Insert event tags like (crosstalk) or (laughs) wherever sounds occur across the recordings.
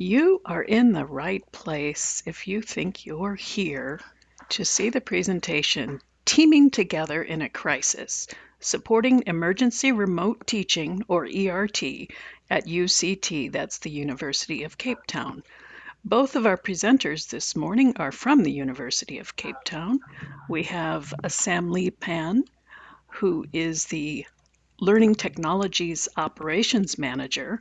You are in the right place if you think you're here to see the presentation Teaming Together in a Crisis, Supporting Emergency Remote Teaching, or ERT, at UCT, that's the University of Cape Town. Both of our presenters this morning are from the University of Cape Town. We have Sam Lee Pan, who is the Learning Technologies Operations Manager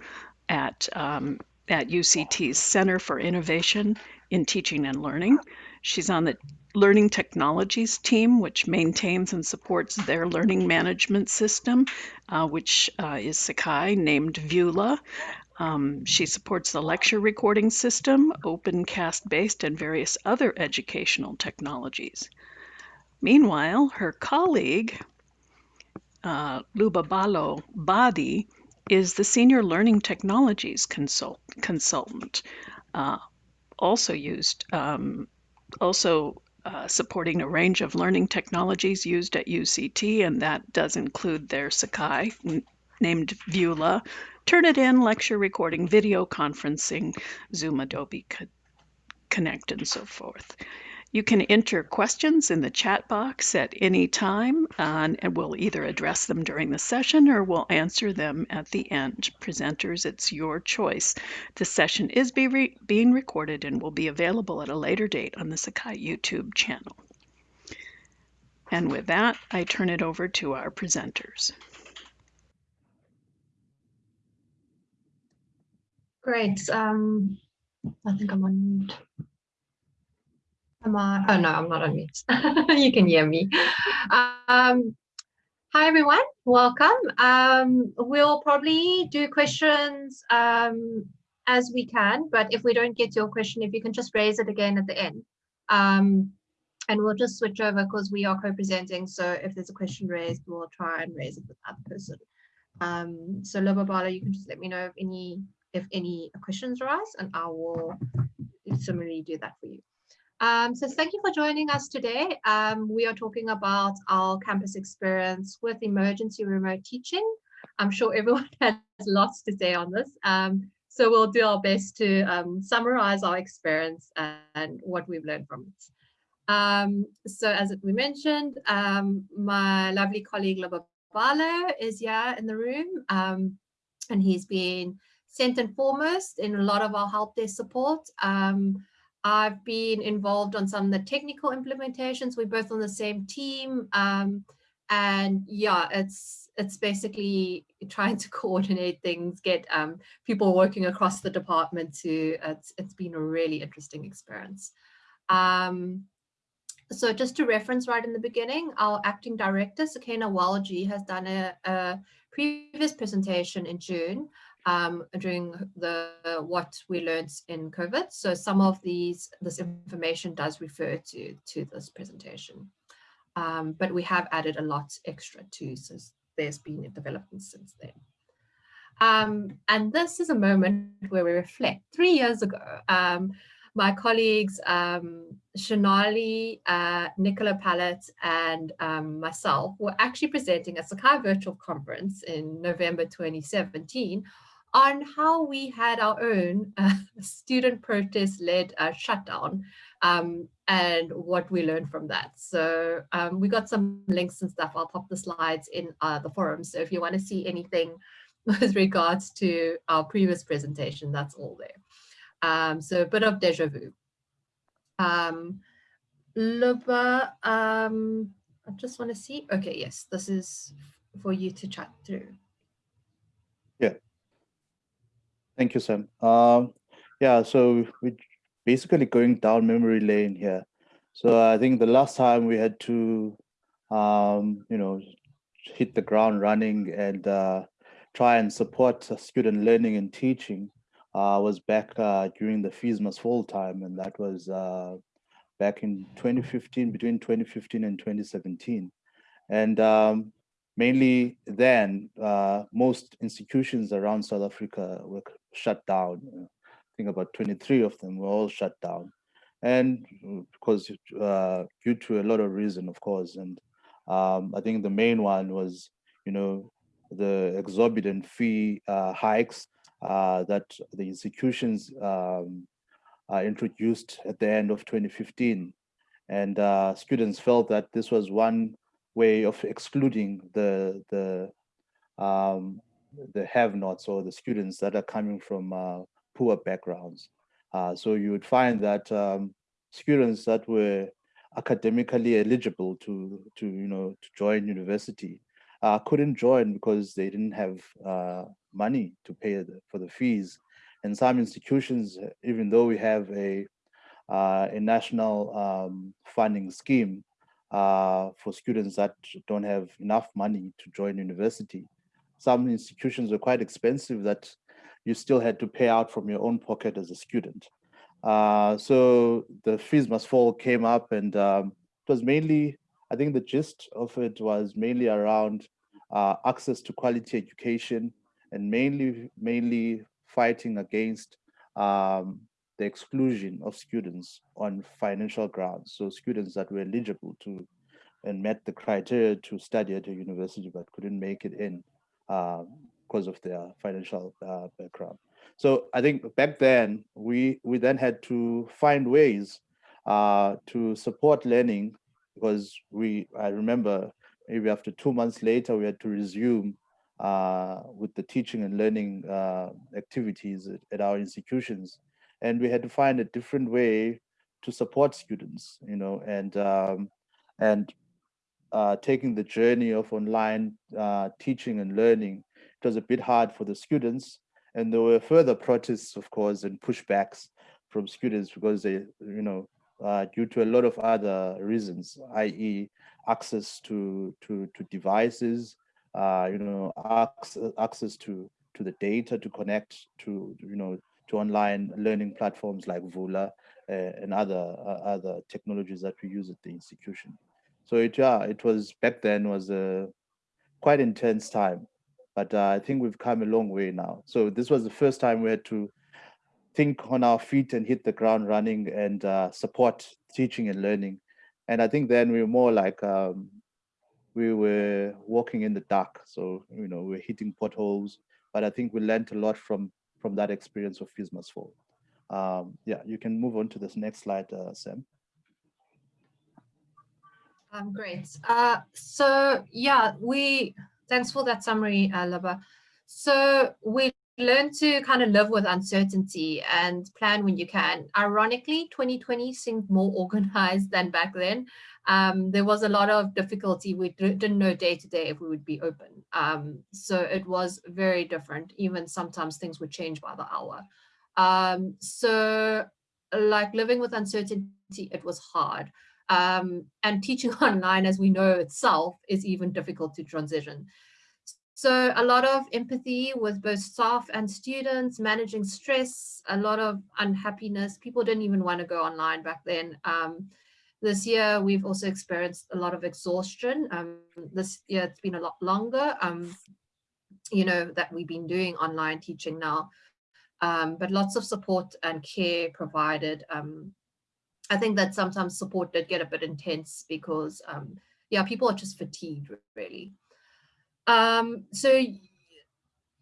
at um, at UCT's Center for Innovation in Teaching and Learning. She's on the Learning Technologies team, which maintains and supports their learning management system, uh, which uh, is Sakai, named Vula. Um, she supports the lecture recording system, OpenCast based, and various other educational technologies. Meanwhile, her colleague, uh, Lubabalo Badi, is the Senior Learning Technologies consult, Consultant, uh, also used, um, also uh, supporting a range of learning technologies used at UCT, and that does include their Sakai, named Vula, Turnitin, lecture recording, video conferencing, Zoom, Adobe Connect, and so forth. You can enter questions in the chat box at any time, uh, and we'll either address them during the session or we'll answer them at the end. Presenters, it's your choice. The session is be re being recorded and will be available at a later date on the Sakai YouTube channel. And with that, I turn it over to our presenters. Great. Um, I think I'm on mute. Am I? Oh no, I'm not on mute. (laughs) you can hear me. Um, hi everyone, welcome. Um, we'll probably do questions um, as we can, but if we don't get your question, if you can just raise it again at the end. Um, and we'll just switch over because we are co-presenting. So if there's a question raised, we'll try and raise it with that person. Um, so Lubabalo, you can just let me know if any if any questions arise, and I will similarly do that for you. Um, so thank you for joining us today. Um, we are talking about our campus experience with emergency remote teaching. I'm sure everyone (laughs) has lots to say on this. Um, so we'll do our best to um, summarize our experience and what we've learned from it. Um, so as we mentioned, um, my lovely colleague Lubabalo is here in the room and he's been sent and foremost in a lot of our help desk support. Um, I've been involved on some of the technical implementations. We're both on the same team. Um, and yeah, it's it's basically trying to (laughs) coordinate things, get um, people working across the department to, it's, it's been a really interesting experience. Um, so just to reference right in the beginning, our acting director, Sukaina Walji, has done a, a previous presentation in June um, during the what we learned in COVID. So some of these this information does refer to to this presentation, um, but we have added a lot extra too. since there's been a development since then. Um, and this is a moment where we reflect. Three years ago, um, my colleagues um, Shanali, uh, Nicola Pallitt, and um, myself were actually presenting at Sakai Virtual Conference in November 2017 on how we had our own (laughs) uh, student protest-led uh, shutdown um, and what we learned from that. So um, we got some links and stuff. I'll pop the slides in uh, the forum. So if you want to see anything (laughs) with regards to our previous presentation, that's all there. Um, so a bit of deja vu. Um, Luba, um, I just want to see. Okay, yes, this is for you to chat through. Yeah. Thank you, Sam. Um, yeah, so we're basically going down memory lane here. So I think the last time we had to, um, you know, hit the ground running and uh, try and support student learning and teaching uh, was back uh, during the Fees Must Fall time, and that was uh, back in 2015, between 2015 and 2017. And um, mainly then, uh, most institutions around South Africa were shut down. I think about 23 of them were all shut down. And because uh, due to a lot of reason, of course, and um, I think the main one was, you know, the exorbitant fee uh, hikes uh, that the institutions um, uh, introduced at the end of 2015. And uh, students felt that this was one way of excluding the, the, um, the have-nots or the students that are coming from uh, poor backgrounds. Uh, so you would find that um, students that were academically eligible to, to, you know, to join university uh, couldn't join because they didn't have uh, money to pay the, for the fees. And some institutions, even though we have a, uh, a national um, funding scheme uh, for students that don't have enough money to join university, some institutions were quite expensive that you still had to pay out from your own pocket as a student. Uh, so the fees must fall came up and um, it was mainly, I think the gist of it was mainly around uh, access to quality education and mainly, mainly fighting against um, the exclusion of students on financial grounds. So students that were eligible to and met the criteria to study at a university but couldn't make it in because uh, of their financial uh, background. So I think back then we we then had to find ways uh, to support learning because we I remember maybe after two months later we had to resume uh, with the teaching and learning uh, activities at, at, our institutions, and we had to find a different way to support students, you know, and um, and uh, taking the journey of online uh, teaching and learning. It was a bit hard for the students and there were further protests, of course, and pushbacks from students because they, you know, uh, due to a lot of other reasons, i.e. access to, to, to devices, uh, you know, access, access to, to the data to connect to, you know, to online learning platforms like Vula uh, and other, other technologies that we use at the institution. So it, yeah, it was back then was a quite intense time but uh, I think we've come a long way now. So this was the first time we had to think on our feet and hit the ground running and uh, support teaching and learning. And I think then we were more like um, we were walking in the dark. So, you know, we're hitting potholes, but I think we learned a lot from from that experience of Fees Must Fall. Um, yeah, you can move on to this next slide, uh, Sam. Um, great. Uh, so yeah, we Thanks for that summary, uh, Laba. So we learn to kind of live with uncertainty and plan when you can. Ironically, 2020 seemed more (laughs) organized than back then. Um, there was a lot of difficulty. We didn't know day to day if we would be open. Um, so it was very different. Even sometimes things would change by the hour. Um, so like living with uncertainty, it was hard. Um, and teaching (laughs) online, as we know itself, is even difficult to transition. So a lot of empathy with both staff and students, managing stress, a lot of unhappiness. People didn't even want to go online back then. Um, this year, we've also experienced a lot of exhaustion. Um, this year, it's been a lot longer, um, you know, that we've been doing online teaching now. Um, but lots of support and care provided. Um, I think that sometimes support did get a bit intense because, um, yeah, people are just fatigued, really. Um, so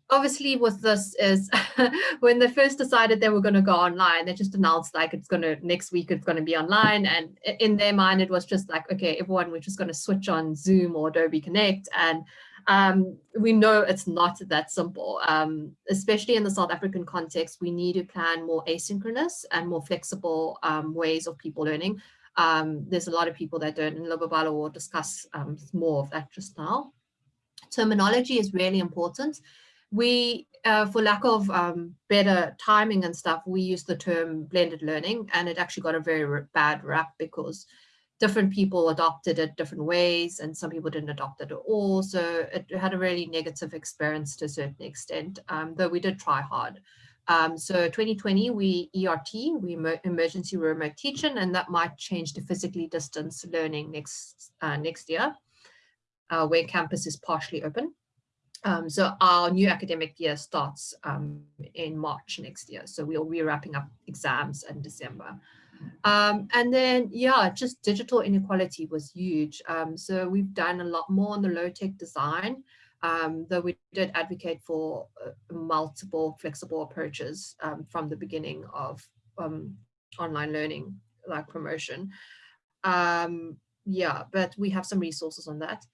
obviously with this is (laughs) when they first decided they were going to go online, they just announced like it's going to next week it's going to be online. And in their mind, it was just like, okay, everyone, we're just going to switch on Zoom or Adobe Connect. And um, we know it's not that simple, um, especially in the South African context. We need to plan more asynchronous and more flexible um, ways of people learning. Um, there's a lot of people that don't, and Lubabalo will discuss um, more of that just now. Terminology is really important. We, uh, for lack of um, better timing and stuff, we use the term blended learning, and it actually got a very bad rap because different people adopted it different ways and some people didn't adopt it at all. So it had a really negative experience to a certain extent, um, though we did try hard. Um, so 2020, we ERT, we emergency remote teaching, and that might change to physically distance learning next uh, next year, uh, where campus is partially open. Um, so our new academic year starts um, in March next year. So we'll be wrapping up exams in December. Um, and then, yeah, just digital inequality was huge. Um, so we've done a lot more on the low tech design. um, though we did advocate for uh, multiple flexible approaches um, from the beginning of um, online learning, like promotion. Um, yeah, but we have some resources on that.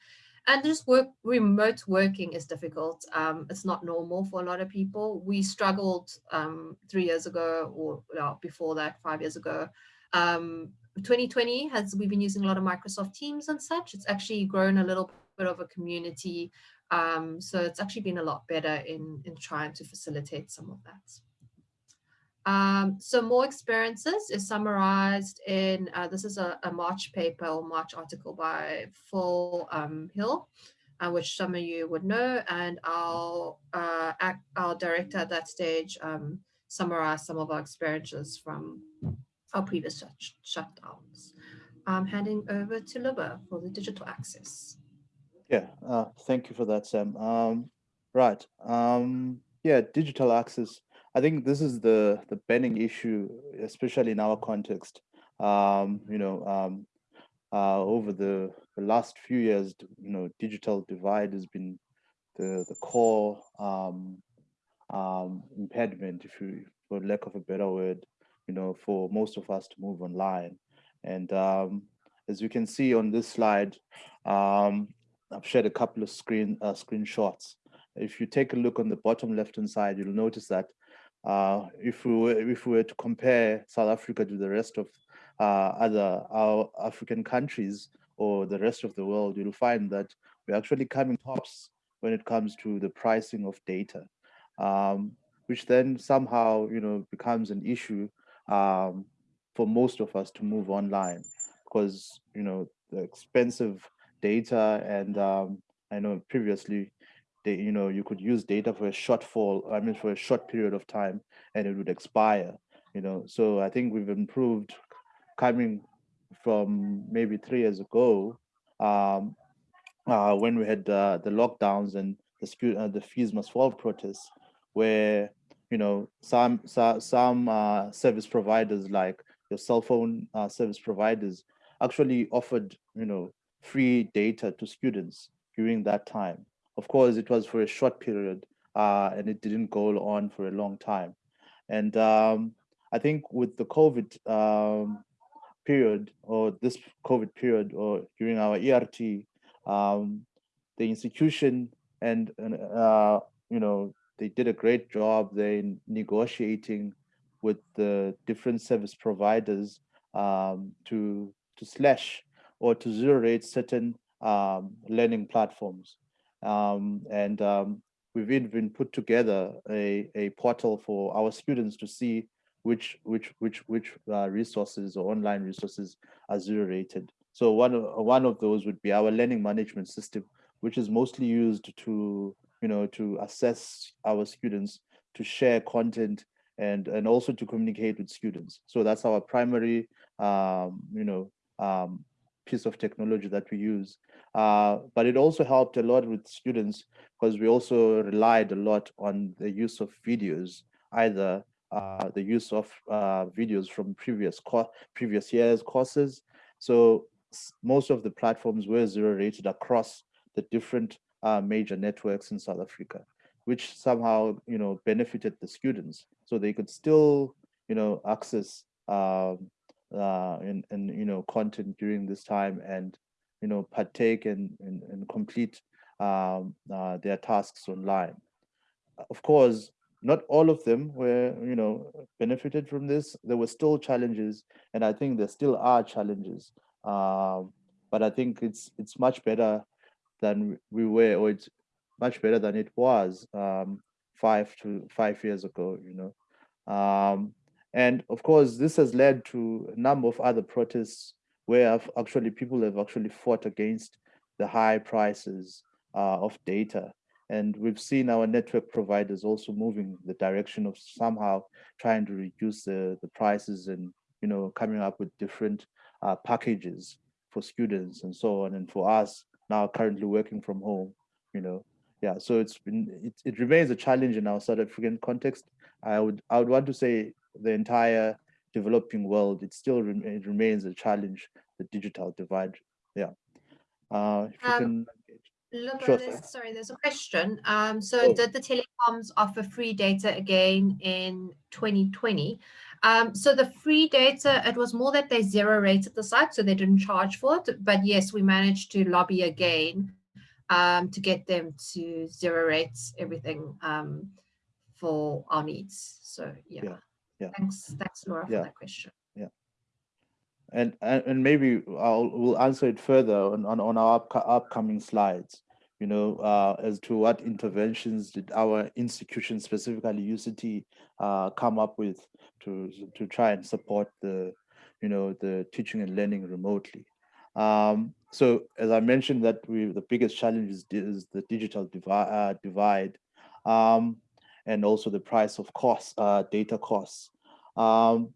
And just work, remote working is difficult. Um, it's not normal for a lot of people. We struggled um, three years ago or well, before that, five years ago. Um, 2020 has, we've been using a lot of Microsoft Teams and such. It's actually grown a little bit of a community. Um, so it's actually been a lot better in, in trying to facilitate some of that. Um, so more experiences is summarized in, uh, this is a, a, March paper or March article by Phil um, Hill, uh, which some of you would know, and our, uh, act, our director at that stage um, summarized some of our experiences from our previous shut shutdowns. I'm handing over to Luba for the digital access. Yeah, uh, thank you for that, Sam. Um, right, um, yeah, digital access I think this is the the burning issue, especially in our context. Um, you know, um, uh, over the, the last few years, you know, digital divide has been the the core um, um, impediment, if you, for lack of a better word, you know, for most of us to move online. And um, as you can see on this slide, um, I've shared a couple of screen uh, screenshots. If you take a look on the bottom left-hand side, you'll notice that uh, if we were if we were to compare South Africa to the rest of uh, other our African countries or the rest of the world, you'll find that we're actually coming tops when it comes to the pricing of data, um, which then somehow you know becomes an issue um, for most of us to move online because you know the expensive data and um, I know previously they, you know, you could use data for a short fall, I mean, for a short period of time and it would expire, you know. So I think we've improved coming from maybe three years ago um, uh, when we had uh, the lockdowns and the, uh, the fees must fall protests where, you know, some, some, some uh, service providers like your cell phone uh, service providers actually offered, you know, free data to students during that time of course, it was for a short period uh, and it didn't go on for a long time. And um, I think with the COVID um, period or this COVID period or during our ERT, um, the institution and, uh, you know, they did a great job They negotiating with the different service providers um, to, to slash or to zero rate certain um, learning platforms. Um, and um, we've even put together a, a portal for our students to see which which which which uh, resources or online resources are zero rated. So one of, one of those would be our learning management system, which is mostly used to you know to assess our students, to share content, and and also to communicate with students. So that's our primary um, you know um, piece of technology that we use. Uh, but it also helped a lot with students because we also relied a lot on the use of videos, either uh, the use of uh, videos from previous previous years courses. So most of the platforms were zero rated across the different uh, major networks in South Africa, which somehow you know benefited the students, so they could still you know access um, uh, in, in you know content during this time and you know, partake and, and, and complete um, uh, their tasks online. Of course, not all of them were, you know, benefited from this. There were still challenges, and I think there still are challenges. Um, but I think it's it's much better than we were, or it's much better than it was um, five to five years ago. You know, um, and of course, this has led to a number of other protests where actually people have actually fought against the high prices uh, of data. And we've seen our network providers also moving the direction of somehow trying to reduce the, the prices and, you know, coming up with different uh, packages for students and so on. And for us now currently working from home, you know, yeah, so it's been, it, it remains a challenge in our South African context. I would, I would want to say the entire developing world, it still it remains a challenge, the digital divide. Yeah. Uh, um. Look, Sure, there's- sorry, there's a question. Um, so Oh. did the telecoms offer free data again in 2020? Um, so the free data, it was more that they zero rated the site, so they didn't charge for it. But yes, we managed to lobby again um, to get them to zero rates everything um, for our needs. So yeah. Yeah, yeah. Thanks, thanks, Laura, for that question. and and and maybe I'll we'll answer it further on on, on our upco- upcoming slides. You know, uh, as to what interventions did our institution, specifically UCT, uh, come up with to to try and support the, you know, the teaching and learning remotely. Um, so as I mentioned, that we the biggest challenge is, is the digital divide, uh, divide, um, and also the price of costs, uh, data costs. Um,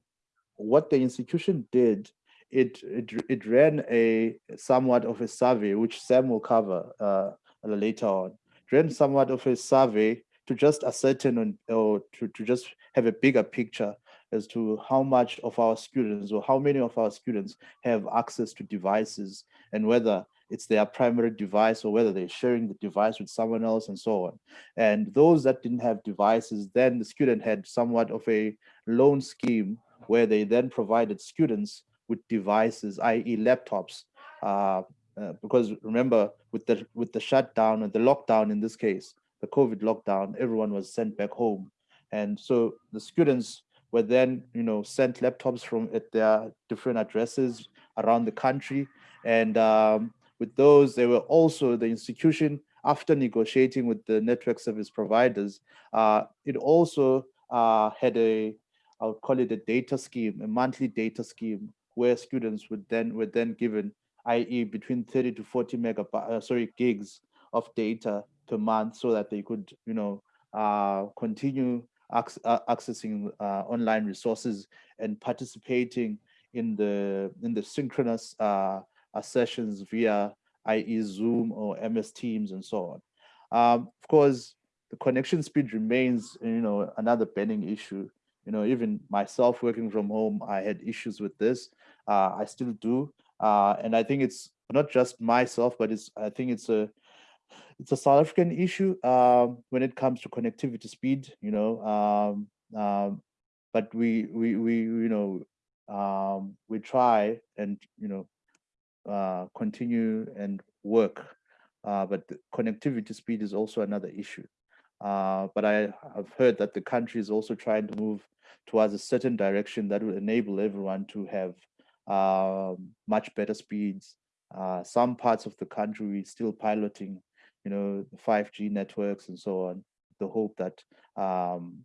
what the institution did it, it it ran a somewhat of a survey, which Sam will cover uh, later on. Ran somewhat of a survey to just ascertain on, or to, to just have a bigger picture as to how much of our students or how many of our students have access to devices and whether it's their primary device or whether they're sharing the device with someone else and so on. And those that didn't have devices, then the student had somewhat of a loan scheme where they then provided students with devices, i.e. laptops, uh, uh, because remember with the with the shutdown and the lockdown in this case, the COVID lockdown, everyone was sent back home, and so the students were then you know sent laptops from at their different addresses around the country, and um, with those they were also the institution after negotiating with the network service providers, uh, it also uh, had a I would call it a data scheme, a monthly data scheme, where students would then were then given, i.e., between 30 to 40 megabytes, uh, sorry, gigs of data per month, so that they could, you know, uh, continue uh, accessing uh, online resources and participating in the in the synchronous sessions via, i.e., Zoom or MS Teams and so on. Um, of course, the connection speed remains, you know, another burning issue you know even myself working from home i had issues with this uh, i still do uh, and i think it's not just myself but it's i think it's a it's a south african issue um, when it comes to connectivity speed you know um, um, but we we we you know um, we try and you know uh, continue and work uh, but connectivity speed is also another issue uh, but I have heard that the country is also trying to move towards a certain direction that will enable everyone to have um, much better speeds. Uh, some parts of the country we still piloting, you know, 5G networks and so on. The hope that um,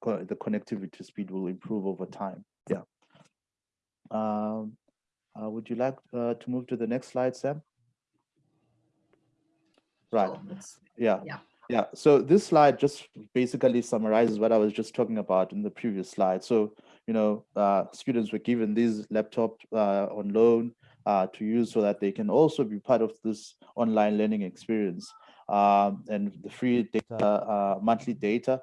co the connectivity speed will improve over time. Yeah. Um, uh, would you like uh, to move to the next slide, Sam? Right. Yeah. Yeah. Yeah. So this slide just basically summarizes what I was just talking about in the previous slide. So, you know, uh, students were given these laptops uh, on loan uh, to use so that they can also be part of this online learning experience. Um, and the free data, uh, monthly data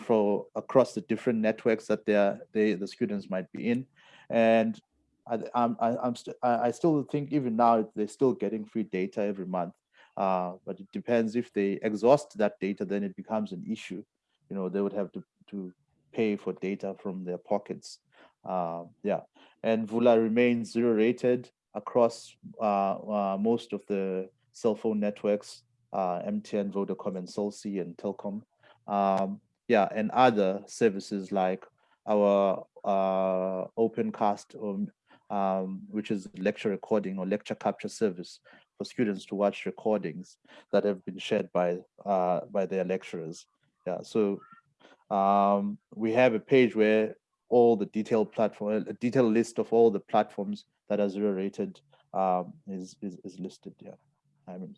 for across the different networks that they, the students might be in. And I, I'm, I'm st I still think even now they're still getting free data every month. Uh, but it depends if they exhaust that data, then it becomes an issue. You know, they would have to, to pay for data from their pockets. Uh, yeah, and Vula remains zero rated across uh, uh, most of the cell phone networks, uh, MTN, Vodacom, and Cell C and Telkom. Um, yeah, and other services like our uh, OpenCast, um, um, which is lecture recording or lecture capture service for students to watch recordings that have been shared by uh, by their lecturers. Yeah, so um, we have a page where all the detailed platform, a detailed list of all the platforms that are zero rated um, is, is is listed. Yeah, I mean,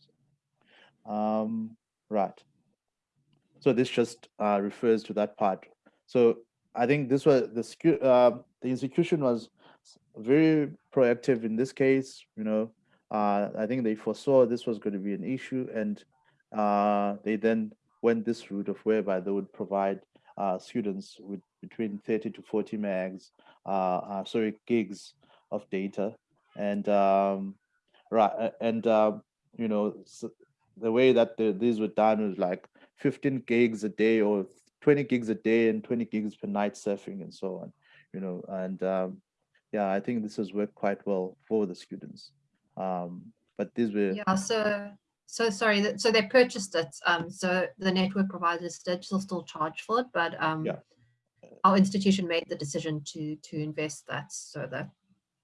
um, right. So this just uh, refers to that part. So I think this was the uh, the institution was very proactive in this case. You know, uh, I think they foresaw this was going to be an issue, and uh, they then went this route of whereby they would provide uh, students with between 30 to 40 megs, uh, uh, sorry, gigs of data, and um, right, and uh, you know, so the way that the, these were done was like 15 gigs a day or 20 gigs a day and 20 gigs per night surfing and so on, you know, and um, yeah, I think this has worked quite well for the students. Um, but these were Yeah, so, so sorry, that- so they purchased it, um, so the network providers did still still charge for it, but, um, Yeah. our institution made the decision to, to invest that so that,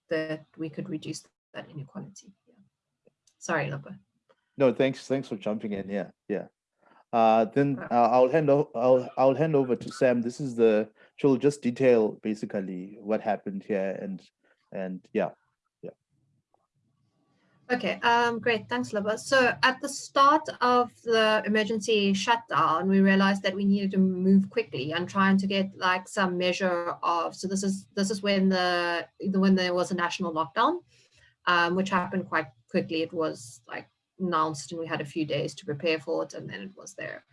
that we could reduce that inequality. Yeah. Sorry, Lopa. No, thanks. Thanks for jumping in. Yeah, yeah. Uh, then uh, I'll hand over. I'll I'll hand over to Sam. This is the. She'll just detail basically what happened here and and yeah. Yeah okay, um, great, thanks, Laba. So at the start of the emergency shutdown, we realized that we needed to move quickly and trying to get like some measure of. So this is this is when the- when there was a national lockdown, um, which happened quite quickly. It was like announced, and we had a few days to prepare for it, and then it was there.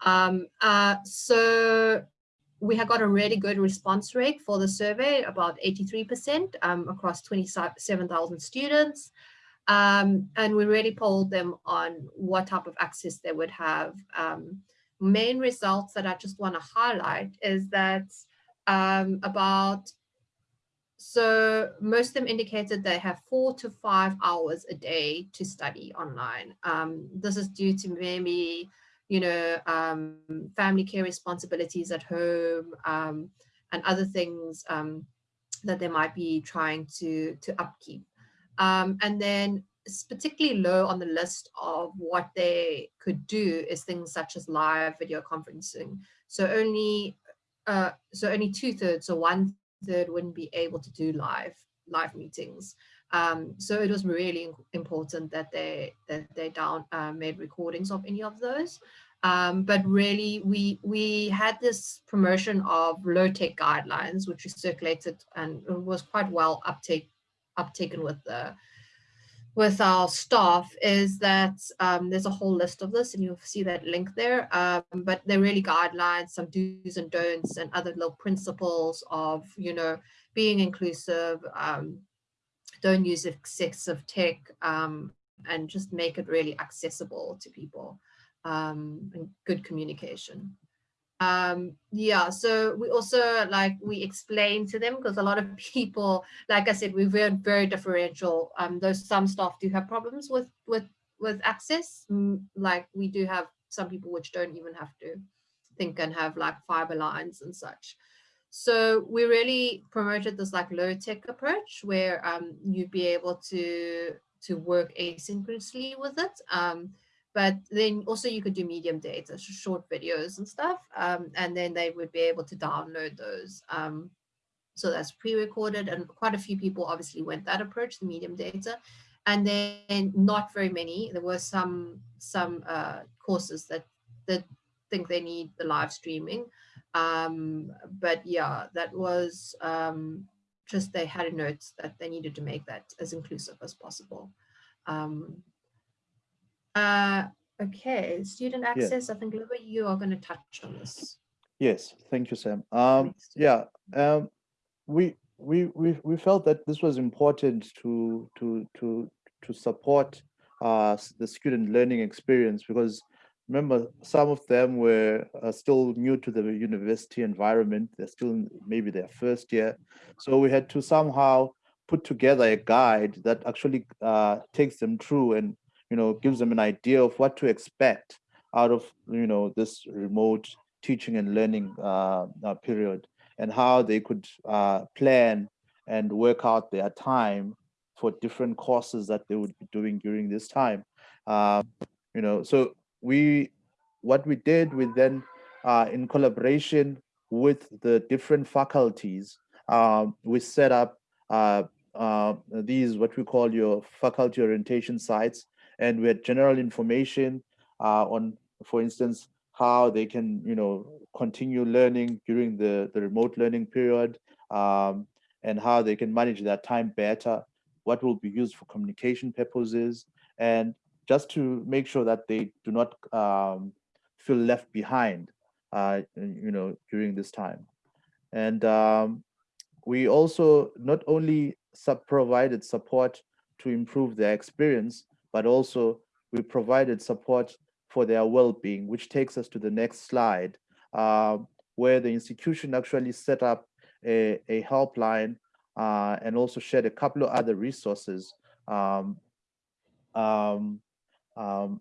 Um, uh, so we have got a really good response rate for the survey, about 83% um, across 27,000 students. Um, and we really polled them on what type of access they would have. Um, main results that I just want to highlight is that um, about, so most of them indicated they have four to five hours a day to study online. Um, this is due to maybe, you know, um, family care responsibilities at home um, and other things um, that they might be trying to, to upkeep. Um, and then it's particularly low on the list of what they could do is things such as live video conferencing. So only uh, so only two thirds or one third wouldn't be able to do live live meetings. Um, so it was really important that they that they down uh, made recordings of any of those. Um, but really, we we had this promotion of low tech guidelines, which we circulated and was quite well uptake uptaken with the with our staff is that um, there's a whole list of this and you'll see that link there um, but they're really guidelines some do's and don'ts and other little principles of you know being inclusive um, don't use excessive tech um, and just make it really accessible to people um, and good communication. Um yeah so we also like we explain to them because a lot of (laughs) people like i said we're very, very differential um those some staff do have problems with with with access like we do have some people which don't even have to think and have like fiber lines and such so we really promoted this like low tech approach where um you'd be able to to work asynchronously with it um but then also you could do medium data, short videos and stuff, um, and then they would be able to download those. Um, so that's pre-recorded and quite a few people obviously went that approach, the medium data. And then not very many, there were some some uh, courses that, that think they need the live streaming. Um, but yeah, that was um, just they had a note that they needed to make that as inclusive as possible. Um, uh, okay, student access, I think Luba, you are going to touch on this. Yes, thank you, Sam. Um, yeah, um, we we we we felt that this was important to to to to support uh the student learning experience because remember some of them were uh, still new to the university environment. They're still in maybe their first year, so we had to somehow put together a guide that actually uh, takes them through and you know gives them an idea of what to expect out of you know this remote teaching and learning uh, uh, period and how they could uh, plan and work out their time for different courses that they would be doing during this time. Um, you know, so we, what we did, we then, uh, in collaboration with the different faculties, um, we set up uh, uh, these what we call your faculty orientation sites, and we had general information uh, on, for instance, how they can, you know, continue learning during the, the remote learning period um, and how they can manage their time better, what will be used for communication purposes, and just to make sure that they do not um, feel left behind, uh, you know, during this time. And um, we also not only sub provided support to improve their experience, but also we provided support for their well-being, which takes us to the next slide, uh, where the institution actually set up a, a helpline uh, and also shared a couple of other resources. Um, um, um,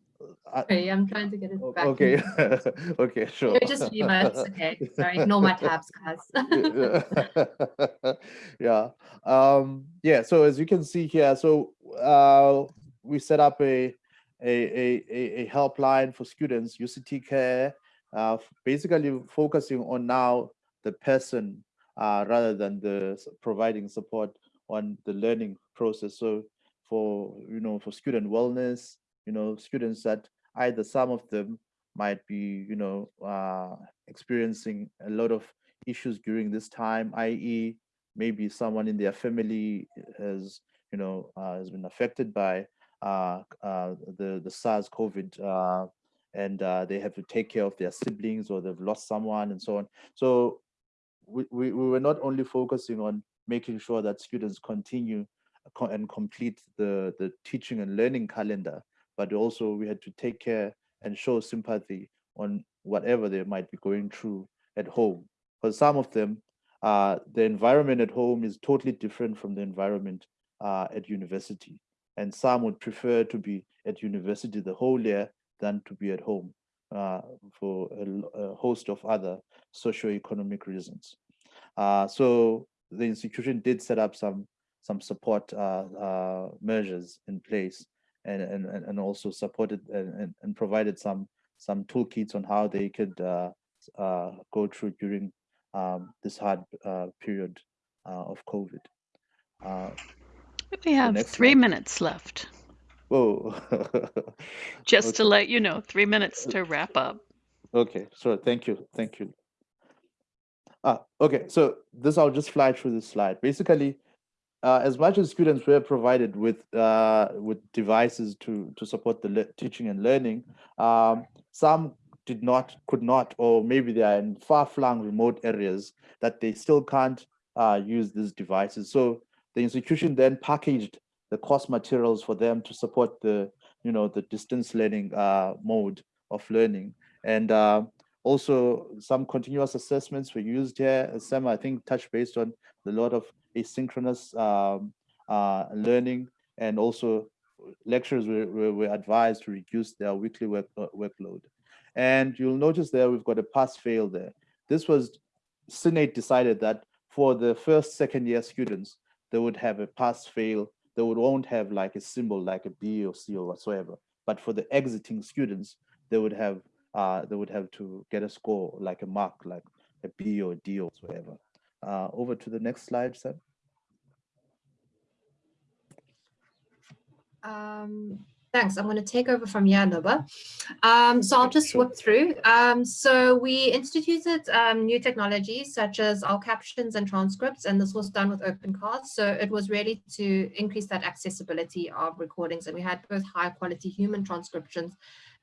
okay, I'm trying to get it back. Okay, (laughs) okay, sure. You're just. (laughs) Okay, sorry, ignore my tabs, guys. (laughs) yeah, um, yeah. So as you can see here, so uh, we set up a a, a, a helpline for students, UCT Care, uh, basically focusing on now the person uh, rather than the providing support on the learning process. So for, you know, for student wellness, you know, students that either some of them might be, you know, uh, experiencing a lot of issues during this time, i.e. maybe someone in their family has, you know, uh, has been affected by uh, uh, the, the SARS COVID, uh, and they have to take care of their siblings or they've lost someone and so on. So we, we, we were not only focusing on making sure that students continue and complete the, the teaching and learning calendar, but also we had to take care and show sympathy on whatever they might be going through at home. For some of them, uh, the environment at home is totally different from the environment uh, at university and some would prefer to be at university the whole year than to be at home uh, for a, a, host of other socio-economic reasons. Uh, so the institution did set up some some support uh, uh measures in place and, and, and also supported and, and provided some some toolkits on how they could uh, uh, go through during um, this hard period of COVID. We have three slide. minutes left. Whoa. (laughs) (laughs) Just okay. to let you know, three minutes to wrap up. Okay, sure. Thank you. Thank you. Ah, okay, so this I'll just fly through this slide. Basically, uh, as much as students were provided with uh, with devices to to support the teaching and learning, um, some did not, could not, or maybe they are in far-flung remote areas that they still can't uh, use these devices. So the institution then packaged the course materials for them to support the, you know, the distance learning uh, mode of learning. And uh, also some continuous assessments were used here. Sam, I think, touched based on a lot of asynchronous um, uh, learning and also lecturers were, were, advised to reduce their weekly work, uh, workload. And you'll notice there we've got a pass fail there. This was, Senate decided that for the first, second year students, they would have a pass fail. They would won't have like a symbol like a B or C or whatsoever. But for the exiting students, they would have uh, they would have to get a score like a mark like a B or D or whatever. Uh, over to the next slide, Sam. Um, Thanks. I'm going to take over from Yanuba. Um, so I'll just sure. whip through. Um, so we instituted um, new technologies such as our captions and transcripts, and this was done with OpenCast. So it was really to increase that accessibility of recordings. And we had both high quality human transcriptions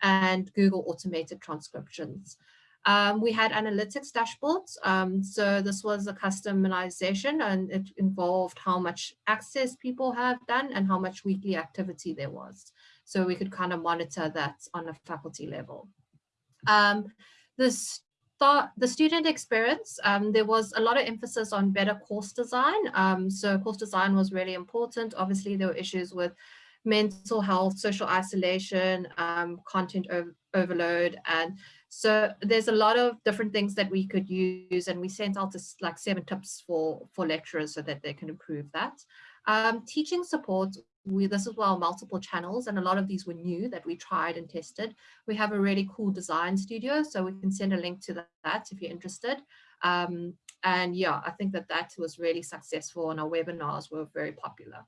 and Google automated transcriptions. Um, we had analytics dashboards. Um, so this was a customization and it involved how much access people have done and how much weekly activity there was. So we could kind of monitor that on a faculty level. Um, the, start, the student experience, um, there was a lot of emphasis on better course design. Um, so course design was really important. Obviously, there were issues with mental health, social isolation, um, content overload. And so there's a lot of different things that we could use and we sent out this, like seven tips for, for lecturers so that they can improve that. Um, teaching support, we, this is well multiple channels and a lot of these were new that we tried and tested. We have a really cool design studio, so we can send a link to that if you're interested. Um, and yeah, I think that that was really successful and our webinars were very popular.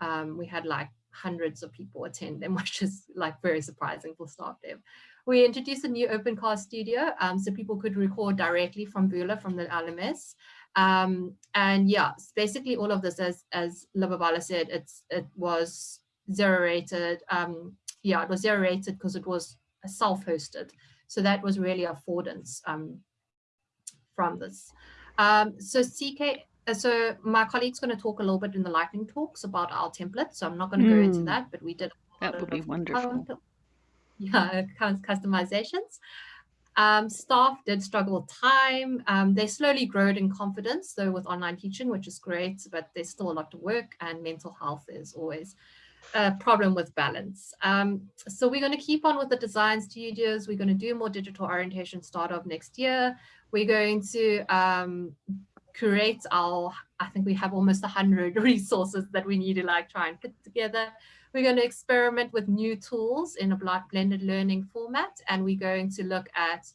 Um, we had like hundreds of people attend them, (laughs) which is like very surprising for staff dev. We introduced a new open OpenCast studio um, so people could record directly from Vula from the LMS. Um, and yeah, basically all of this, as, as Lubabalo said, it's, it was zero rated. Um, yeah, it was zero rated because it was self-hosted. So that was really affordance um, from this. Um, so CK, uh, so my colleague's going to talk a little bit in the lightning talks about our template. So I'm not going to mm. go into hmm. that, but we did. That would be wonderful. (laughs) yeah, cus- customizations. Um, staff did struggle with time. Um, they slowly growed in confidence, though, with online teaching, which is great, but there's still a lot to work, and mental health is always a problem with balance. Um, so we're going to keep on with the design studios. We're going to do more digital orientation start of next year. We're going to um, create our, I think we have almost 100 (laughs) resources that we need to like try and put together. We're going to experiment with new tools in a bl- blended learning format, and we're going to look at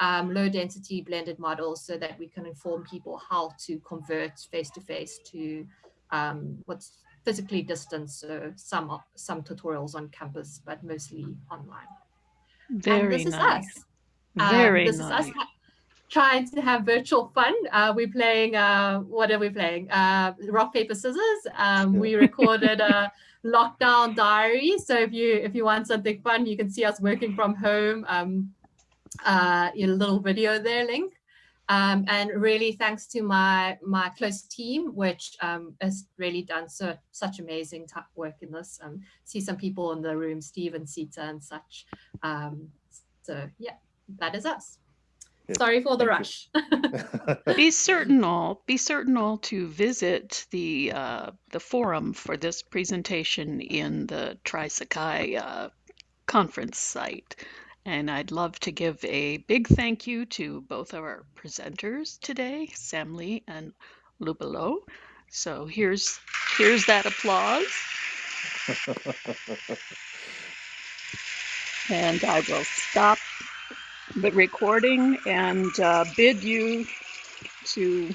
um, low density blended models so that we can inform people how to convert face to face to um, what's physically distant. So some some tutorials on campus, but mostly online. and Very this is nice. us. Um, Very this nice. is us trying to have virtual fun. Uh, we're playing, uh, what are we playing? Uh, rock, paper, scissors. Um, we (laughs) recorded a lockdown diary. So if you if you want something fun, you can see us working from home. Um, uh, your little video there, link. Um, and really thanks to my my close team, which um, has really done so such amazing work in this. Um, see some people in the room, Steve and Sita and such. Um, so yeah, that is us. Good. Sorry for the rush. (laughs) (laughs) Be certain all be certain all to visit the uh, the forum for this presentation in the Trisakai uh, conference site. And I'd love to give a big thank you to both of our presenters today, Sam Lee and Lubabalo. So here's here's that applause. (laughs) And I will stop the recording and uh, bid you to